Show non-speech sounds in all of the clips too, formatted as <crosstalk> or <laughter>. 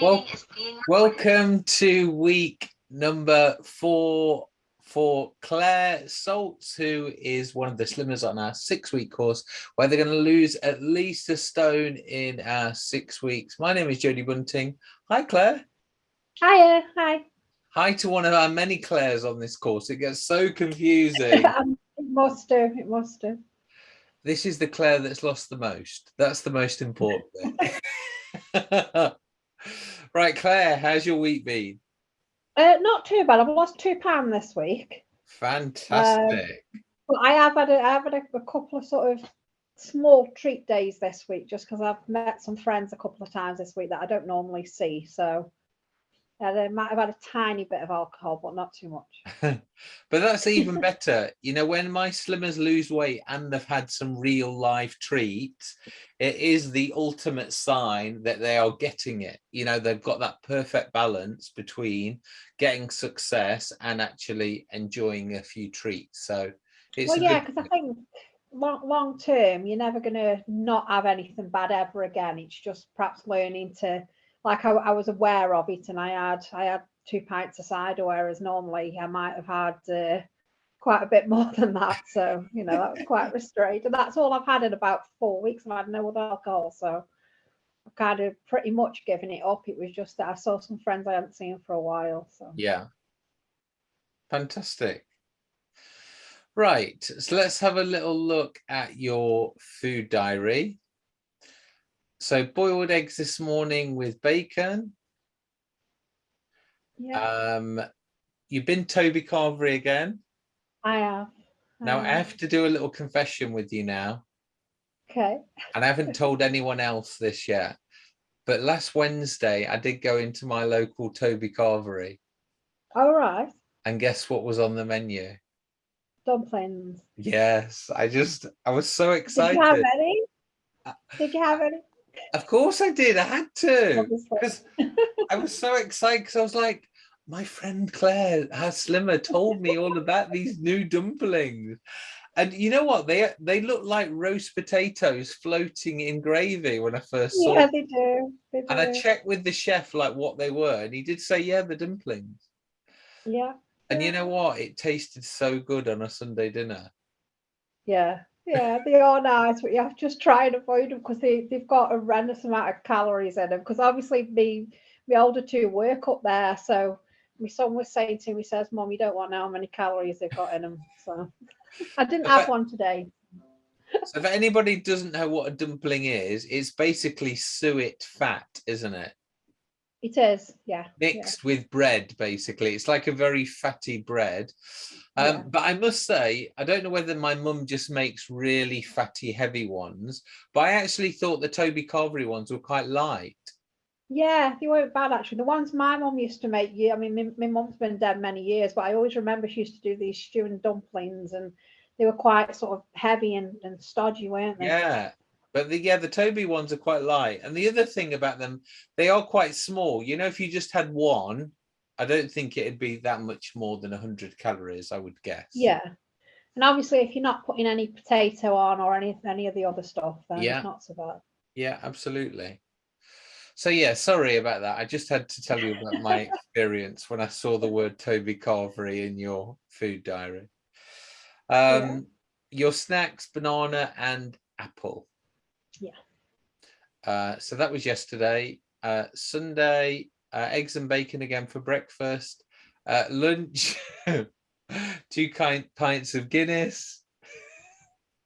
Well, welcome to week number four for Claire Saltz, who is one of the slimmers on our six week course, where they're going to lose at least a stone in our six weeks. My name is Jodie Bunting. Hi, Claire. Hiya, hi. Hi to one of our many Claires on this course. It gets so confusing. <laughs> Um, it must do, it must do. This is the Claire that's lost the most. That's the most important bit. <laughs> <laughs> <laughs> right, Claire, how's your week been? Uh, not too bad. I've lost two pounds this week. Fantastic. Um, but I have had a, I have had a, a couple of sort of small treat days this week, just because I've met some friends a couple of times this week that I don't normally see. So uh, they might have had a tiny bit of alcohol, but not too much. <laughs> but that's even better. You know, when my slimmers lose weight and they've had some real life treats, it is the ultimate sign that they are getting it. You know, they've got that perfect balance between getting success and actually enjoying a few treats. So it's well, yeah, because I think long, long term, you're never going to not have anything bad ever again. It's just perhaps learning to like I, I, was aware of it and I had I had two pints of cider, whereas normally I might have had uh, quite a bit <laughs> more than that. So, you know, that was quite restrained. And that's all I've had in about four weeks. I've had no other alcohol. So I've kind of pretty much given it up. It was just that I saw some friends I hadn't seen for a while. So yeah. Fantastic. Right, so let's have a little look at your food diary. So boiled eggs this morning with bacon. Yeah. Um, you've been Toby Carvery again. I have. I now have. I have to do a little confession with you now. Okay. And I haven't <laughs> told anyone else this yet. But last Wednesday, I did go into my local Toby Carvery. All right. And guess what was on the menu? Dumplings. Yes, I just, I was so excited. Did you have any? Did you have any? Of course I did. I had to because I was so excited because I was like, my friend Claire, her slimmer, told me all about these new dumplings. And you know what? They they look like roast potatoes floating in gravy when I first saw yeah, them. They do. they do. And I checked with the chef like what they were, and he did say, yeah, the dumplings. Yeah. And you know what? It tasted so good on a Sunday dinner. Yeah, yeah, they are nice, but you have to just try and avoid them because they, they've got a horrendous amount of calories in them. Because obviously, me, my older two work up there. So my son was saying to me, says, Mom, you don't want to know how many calories they've got in them. So I didn't have one today. So if anybody doesn't know what a dumpling is, it's basically suet fat, isn't it? It is, yeah. Mixed yeah. with bread, basically. It's like a very fatty bread. Um, yeah. But I must say, I don't know whether my mum just makes really fatty, heavy ones, but I actually thought the Toby Carvery ones were quite light. Yeah, they weren't bad actually. The ones my mum used to make, yeah, I mean, my, my mum's been dead many years, but I always remember she used to do these stew and dumplings and they were quite sort of heavy and, and stodgy, weren't they? Yeah, but the, yeah, the Toby ones are quite light. And the other thing about them, they are quite small. You know, if you just had one, I don't think it'd be that much more than 100 calories, I would guess. Yeah. And obviously, if you're not putting any potato on or any any of the other stuff, then yeah. it's not so bad. Yeah, absolutely. So yeah, sorry about that. I just had to tell you about my <laughs> experience when I saw the word Toby Carvery in your food diary. Um, yeah. Your snacks, banana and apple. Uh, so that was yesterday. Uh, Sunday, uh, eggs and bacon again for breakfast. Uh, lunch, <laughs> two kind, pints of Guinness.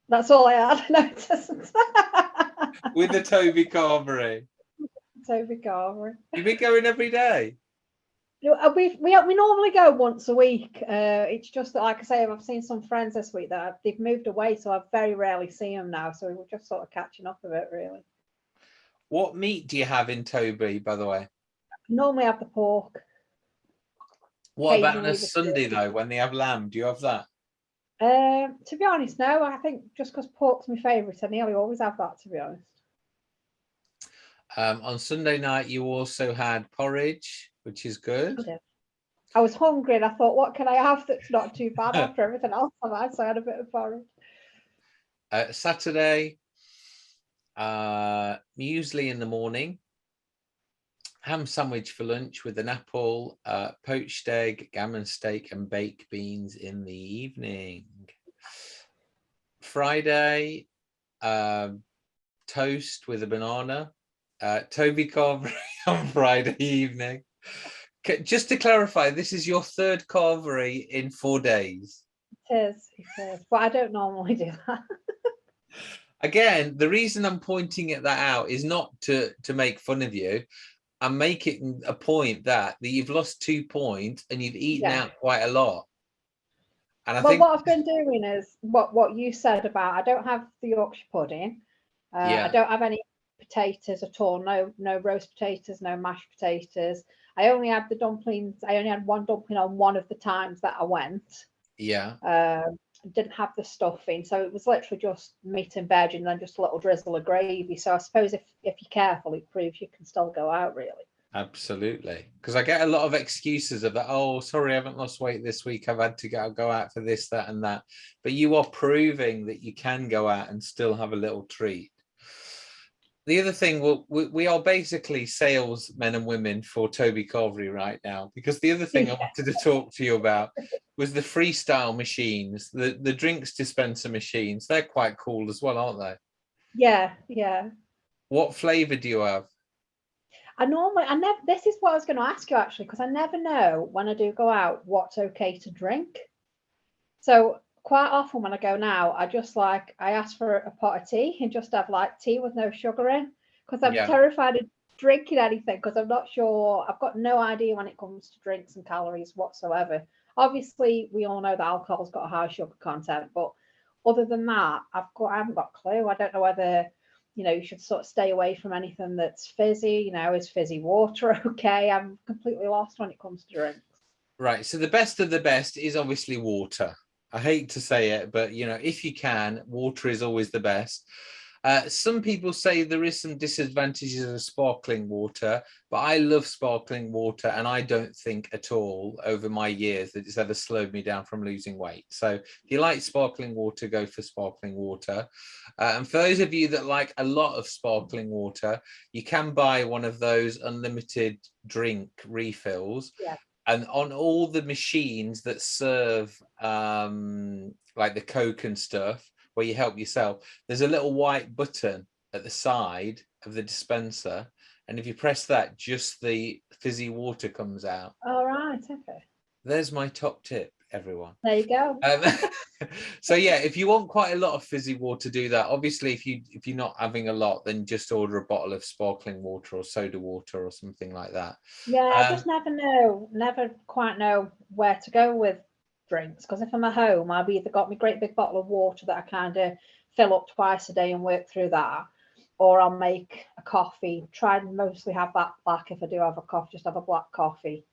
That's all I had. <laughs> No, it doesn't. <laughs> With the Toby Carvery. Toby Carvery. You've been going every day? Uh, we, we, we normally go once a week. Uh, it's just that, like I say, I've seen some friends this week that they've moved away, so I very rarely see them now. So we're just sort of catching up a bit, really. What meat do you have in Toby, by the way? Normally have the pork. What about on a Sunday though, when they have lamb? Do you have that? Um, to be honest, no. I think just because pork's my favourite, I nearly always have that. To be honest. Um, on Sunday night, you also had porridge, which is good. I was hungry and I thought, what can I have that's not too bad <laughs> after everything else I've had? So I had a bit of porridge. Uh, Saturday, uh, muesli in the morning ham sandwich for lunch with an apple, uh, poached egg, gammon steak and baked beans in the evening. Friday, uh, toast with a banana. Uh, Toby Carvery <laughs> on Friday evening. Just to clarify, this is your third carvery in four days. It is, it is. But I don't normally do that. <laughs> Again, the reason I'm pointing at that out is not to, to make fun of you. I'm making a point that, that you've lost two points and you've eaten yeah. out quite a lot. And I well, think what I've been doing is what, what you said about I don't have the Yorkshire pudding. Uh, yeah. I don't have any potatoes at all. No, no roast potatoes, no mashed potatoes. I only had the dumplings. I only had one dumpling on one of the times that I went. Yeah. Um, didn't have the stuffing, so it was literally just meat and veg, and then just a little drizzle of gravy. So I suppose if if you're careful, it proves you can still go out really. Absolutely, because I get a lot of excuses of that. Oh, sorry, I haven't lost weight this week. I've had to go go out for this, that, and that. But you are proving that you can go out and still have a little treat the other thing, well, we, we are basically salesmen and women for Toby Carvery right now, because the other thing I wanted to talk to you about was the freestyle machines, the, the drinks dispenser machines. They're quite cool as well, aren't they? Yeah, yeah. What flavor do you have? I normally, I never, this is what I was going to ask you actually, because I never know when I do go out what's okay to drink. So quite often when I go now, I just like I ask for a pot of tea and just have like tea with no sugar in because I'm yeah. terrified of drinking anything because I'm not sure. I've got no idea when it comes to drinks and calories whatsoever. Obviously, we all know that alcohol's got a high sugar content, but other than that, I've got I haven't got a clue. I don't know whether you know you should sort of stay away from anything that's fizzy. You know, is fizzy water <laughs> okay? I'm completely lost when it comes to drinks. Right. So the best of the best is obviously water. I hate to say it, but you know, if you can, water is always the best. Uh, some people say there is some disadvantages of sparkling water, but I love sparkling water and I don't think at all over my years that it's ever slowed me down from losing weight. So if you like sparkling water, go for sparkling water. Uh, and for those of you that like a lot of sparkling water, you can buy one of those unlimited drink refills. Yeah and on all the machines that serve um, like the Coke and stuff, where you help yourself, there's a little white button at the side of the dispenser. And if you press that, just the fizzy water comes out. All right, okay. There's my top tip everyone. There you go. Um, <laughs> so yeah, if you want quite a lot of fizzy water, do that. Obviously, if you if you're not having a lot, then just order a bottle of sparkling water or soda water or something like that. Yeah, um, I just never know, never quite know where to go with drinks because if I'm at home, I've either got my great big bottle of water that I kind of fill up twice a day and work through that, or I'll make a coffee. Try and mostly have that black if I do have a coffee, just have a black coffee.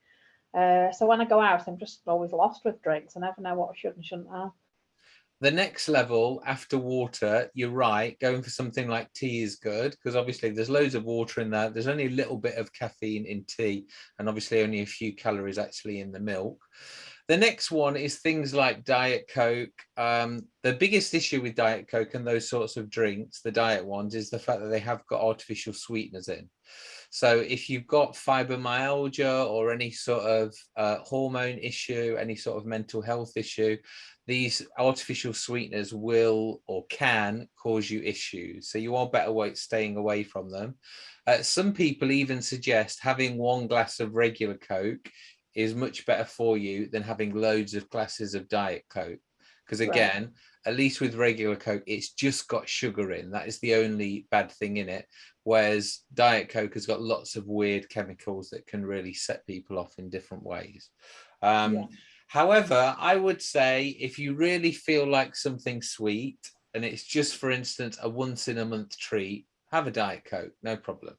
Uh, so when I go out, I'm just always lost with drinks. I never know what I should and shouldn't have. The next level after water, you're right, going for something like tea is good because obviously there's loads of water in there. There's only a little bit of caffeine in tea and obviously only a few calories actually in the milk. The next one is things like Diet Coke. Um, the biggest issue with Diet Coke and those sorts of drinks, the diet ones, is the fact that they have got artificial sweeteners in. So if you've got fibromyalgia or any sort of uh, hormone issue, any sort of mental health issue, these artificial sweeteners will or can cause you issues. So you are better staying away from them. Uh, some people even suggest having one glass of regular Coke is much better for you than having loads of glasses of Diet Coke. Because again, right at least with regular Coke, it's just got sugar in. That is the only bad thing in it. Whereas Diet Coke has got lots of weird chemicals that can really set people off in different ways. Um, yeah. However, I would say if you really feel like something sweet and it's just, for instance, a once in a month treat, have a Diet Coke, no problem.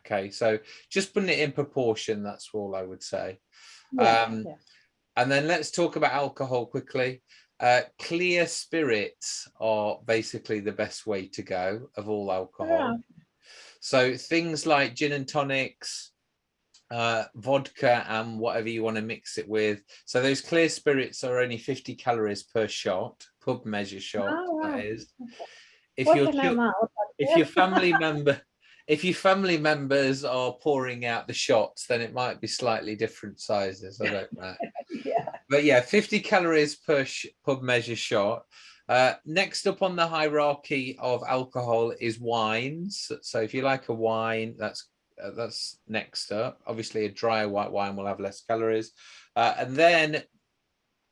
Okay, so just putting it in proportion, that's all I would say. Yeah, um, yeah. And then let's talk about alcohol quickly. Uh, clear spirits are basically the best way to go of all alcohol. Yeah. So things like gin and tonics, uh, vodka and whatever you want to mix it with. So those clear spirits are only 50 calories per shot, pub measure shot, oh, wow. that is. If your, if your family <laughs> member if your family members are pouring out the shots, then it might be slightly different sizes. I don't know. <laughs> yeah. But yeah, 50 calories per pub measure shot. Uh, next up on the hierarchy of alcohol is wines. So if you like a wine, that's uh, that's next up. Obviously, a dry white wine will have less calories. Uh, and then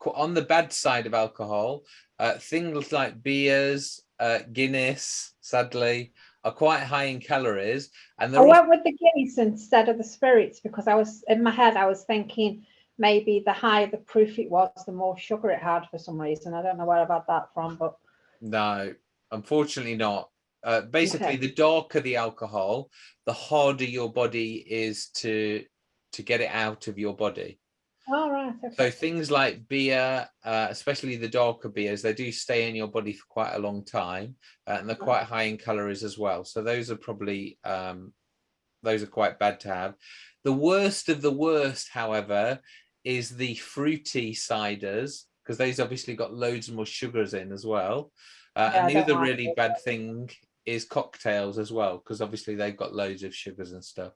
on the bad side of alcohol, uh, things like beers, uh, Guinness, sadly, are quite high in calories. And I went with the Guinness instead of the spirits because I was in my head, I was thinking maybe the higher the proof it was, the more sugar it had for some reason. I don't know where I've had that from, but no, unfortunately not. Uh, basically, okay. the darker the alcohol, the harder your body is to to get it out of your body. All right. Okay. So things like beer, uh, especially the darker beers, they do stay in your body for quite a long time, uh, and they're quite high in calories as well. So those are probably um, those are quite bad to have. The worst of the worst, however, is the fruity ciders because those obviously got loads more sugars in as well. Uh, yeah, and the other really bad thing is cocktails as well because obviously they've got loads of sugars and stuff.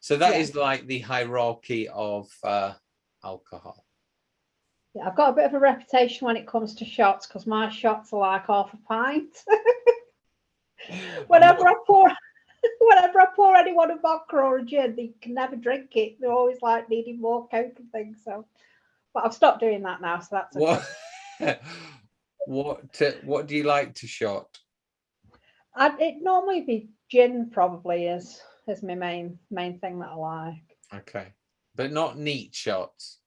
So that yeah. is like the hierarchy of uh, alcohol. Yeah, I've got a bit of a reputation when it comes to shots because my shots are like half a pint. <laughs> whenever I pour, <laughs> whenever I pour anyone a vodka or a gin, they can never drink it. They're always like needing more coke and things. So, but I've stopped doing that now. So that's okay. what. <laughs> what to, what do you like to shot? I'd, it normally be gin probably is is my main main thing that I like. Okay but not neat shots.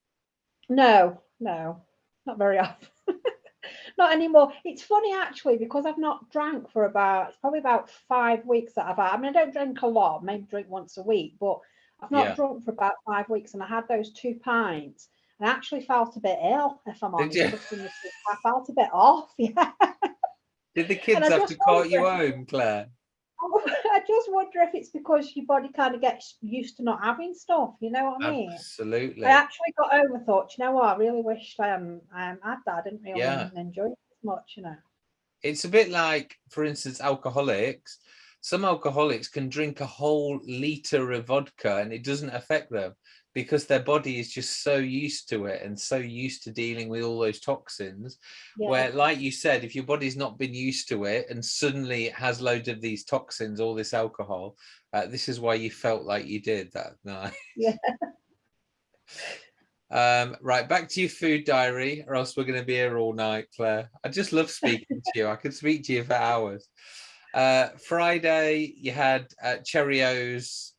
No, no, not very often. <laughs> not anymore. It's funny actually because I've not drank for about it's probably about five weeks that I've had. I mean, I don't drink a lot, maybe drink once a week, but I've not yeah. drunk for about five weeks, and I had those two pints. And I actually felt a bit ill, if I'm honest. I felt a bit off. <laughs> Yeah. Did the kids have to call you home, Claire? <laughs> I just wonder if it's because your body kind of gets used to not having stuff. You know what I mean? Absolutely. I actually got home and thought, you know what? I really wished I um, um had that. I didn't really yeah. enjoy it as much. You know. It's a bit like, for instance, alcoholics. Some alcoholics can drink a whole liter of vodka and it doesn't affect them because their body is just so used to it and so used to dealing with all those toxins yeah. where like you said if your body's not been used to it and suddenly it has loads of these toxins all this alcohol uh, this is why you felt like you did that <laughs> night. Yeah. <laughs> Um, right back to your food diary or else we're going to be here all night claire. I just love speaking to you. I could speak to you for hours. Uh, friday you had uh, cheerios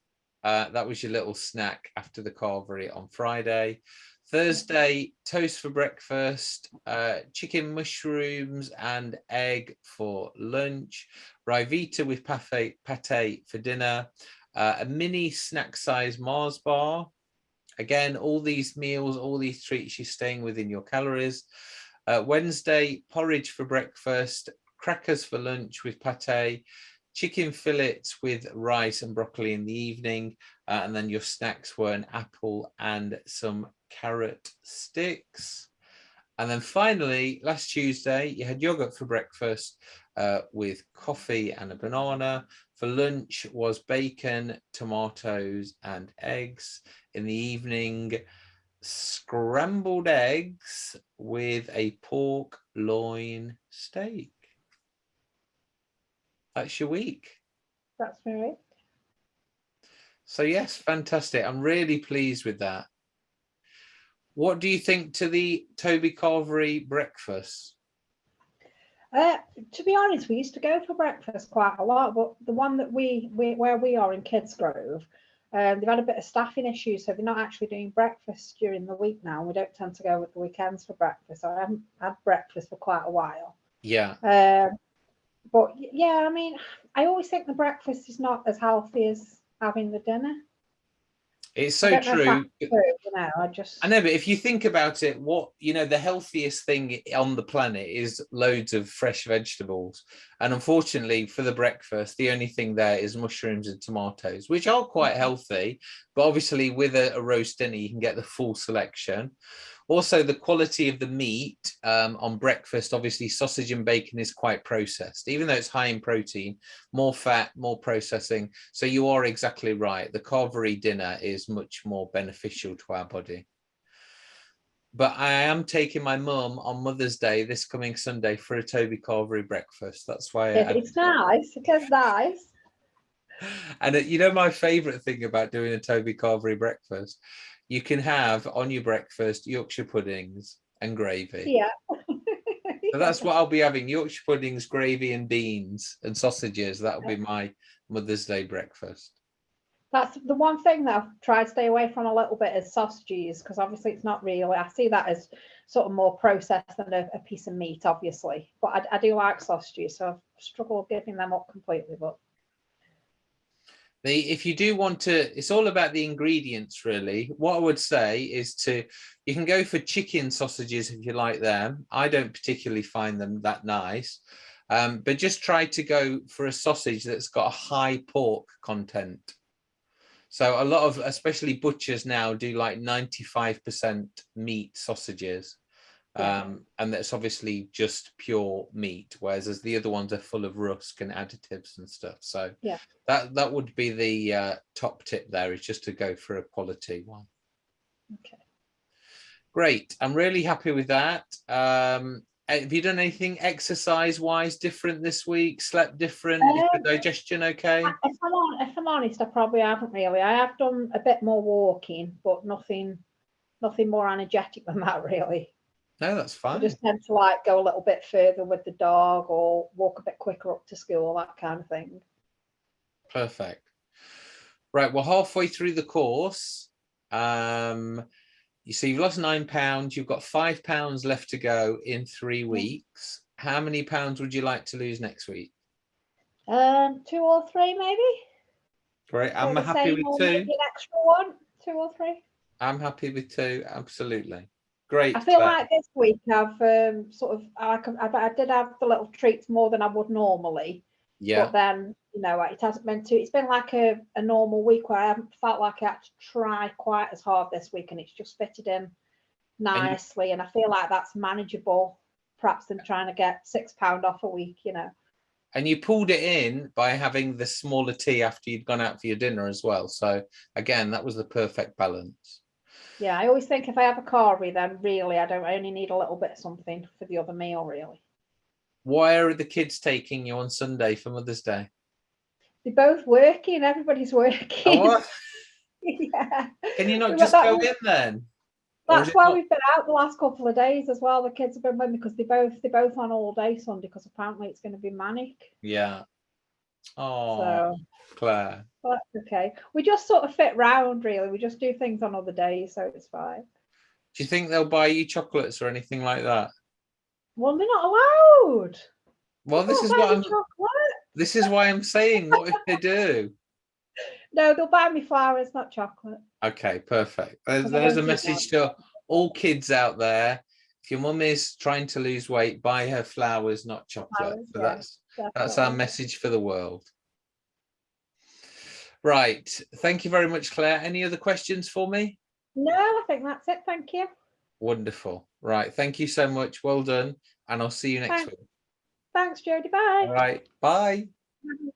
uh, that was your little snack after the carvery on Friday. Thursday, toast for breakfast, uh, chicken mushrooms and egg for lunch, Ryvita with pate, pate for dinner, uh, a mini snack size Mars bar. Again, all these meals, all these treats, you're staying within your calories. Uh, Wednesday, porridge for breakfast, crackers for lunch with pate, chicken fillets with rice and broccoli in the evening. Uh, and then your snacks were an apple and some carrot sticks. And then finally, last Tuesday, you had yogurt for breakfast uh, with coffee and a banana. For lunch was bacon, tomatoes and eggs. In the evening, scrambled eggs with a pork loin steak. That's your week. That's my week. So yes, fantastic. I'm really pleased with that. What do you think to the Toby Carvery breakfast? Uh, to be honest, we used to go for breakfast quite a lot, but the one that we, we where we are in Kidsgrove, um, they've had a bit of staffing issues, so they're not actually doing breakfast during the week now. We don't tend to go with the weekends for breakfast. So I haven't had breakfast for quite a while. Yeah. Um, but yeah, I mean, I always think the breakfast is not as healthy as having the dinner. It's so true. true. You know, I just I know, but if you think about it, what you know, the healthiest thing on the planet is loads of fresh vegetables. And unfortunately, for the breakfast, the only thing there is mushrooms and tomatoes, which are quite mm-hmm. healthy. But obviously, with a, a roast dinner, you can get the full selection. Also, the quality of the meat um, on breakfast, obviously sausage and bacon is quite processed, even though it's high in protein, more fat, more processing. So you are exactly right. The carvery dinner is much more beneficial to our body. But I am taking my mum on Mother's Day this coming Sunday for a Toby Carvery breakfast. That's why I, It's nice. It's nice. <laughs> and uh, you know my favorite thing about doing a Toby Carvery breakfast, you can have on your breakfast Yorkshire puddings and gravy. Yeah. So <laughs> that's what I'll be having, Yorkshire puddings, gravy and beans and sausages. That'll be my Mother's Day breakfast. That's the one thing that I've tried to stay away from a little bit is sausages, because obviously it's not really, I see that as sort of more processed than a, a piece of meat, obviously. But I, I do like sausages, so I've struggled giving them up completely, but The, if you do want to, it's all about the ingredients really. What I would say is to, you can go for chicken sausages if you like them. I don't particularly find them that nice. Um, but just try to go for a sausage that's got a high pork content. So a lot of, especially butchers now do like 95% meat sausages. Um, and that's obviously just pure meat, whereas as the other ones are full of rusk and additives and stuff. So Yeah. that that would be the uh, top tip there is just to go for a quality one. okay. Great, I'm really happy with that. Um, have you done anything exercise wise different this week? Slept different? Is Um, digestion okay? If I'm, on, if I'm honest, I probably haven't really. I have done a bit more walking, but nothing, nothing more energetic than that <laughs> really. No, that's fine. just tend to like go a little bit further with the dog or walk a bit quicker up to school, that kind of thing. Perfect. Right, we're halfway through the course. Um, you see, you've lost nine pounds. You've got five pounds left to go in three weeks. How many pounds would you like to lose next week? Um, two or three maybe. Great. I'm happy with two. An extra one, two or three. I'm happy with two. Absolutely. Great. I feel Claire. like this week I've um, sort of I, I, did have the little treats more than I would normally, yeah. but then you know it hasn't been too. It's been like a, a normal week where I haven't felt like I had to try quite as hard this week, and it's just fitted in nicely, and I feel like that's manageable, perhaps than trying to get six pound off a week. You know. And you pulled it in by having the smaller tea after you'd gone out for your dinner as well. So again, that was the perfect balance. Yeah, I always think if I have a carvery, then really I don't I only need a little bit of something for the other meal, really. Why are the kids taking you on Sunday for Mother's Day? They're both working, everybody's <laughs> working. Oh, what? <laughs> yeah. Can you not just go in then? That's why not- we've been out the last couple of days as well. The kids have been with me because they both they're both on all day Sunday because apparently it's going to be manic. Yeah. Oh, So Claire. well, that's okay. We just sort of fit round really. We just do things on other days, so it's fine. Do you think they'll buy you chocolates or anything like that? Well, they're not allowed. Well, this is what I'm. chocolate. This is why I'm saying. What if they do? <laughs> No, they'll buy me flowers, not chocolate. Okay, perfect. There's, there's a message to all kids out there. If your mum is trying to lose weight, buy her flowers, not chocolate. Flowers, so yeah, that's that's our message for the world. Right. Thank you very much, Claire. Any other questions for me? No, I think that's it. Thank you. Wonderful. Right. Thank you so much. Well done. And I'll see you next Thanks. week. Thanks, Jodie. Bye. All right. Bye. Bye.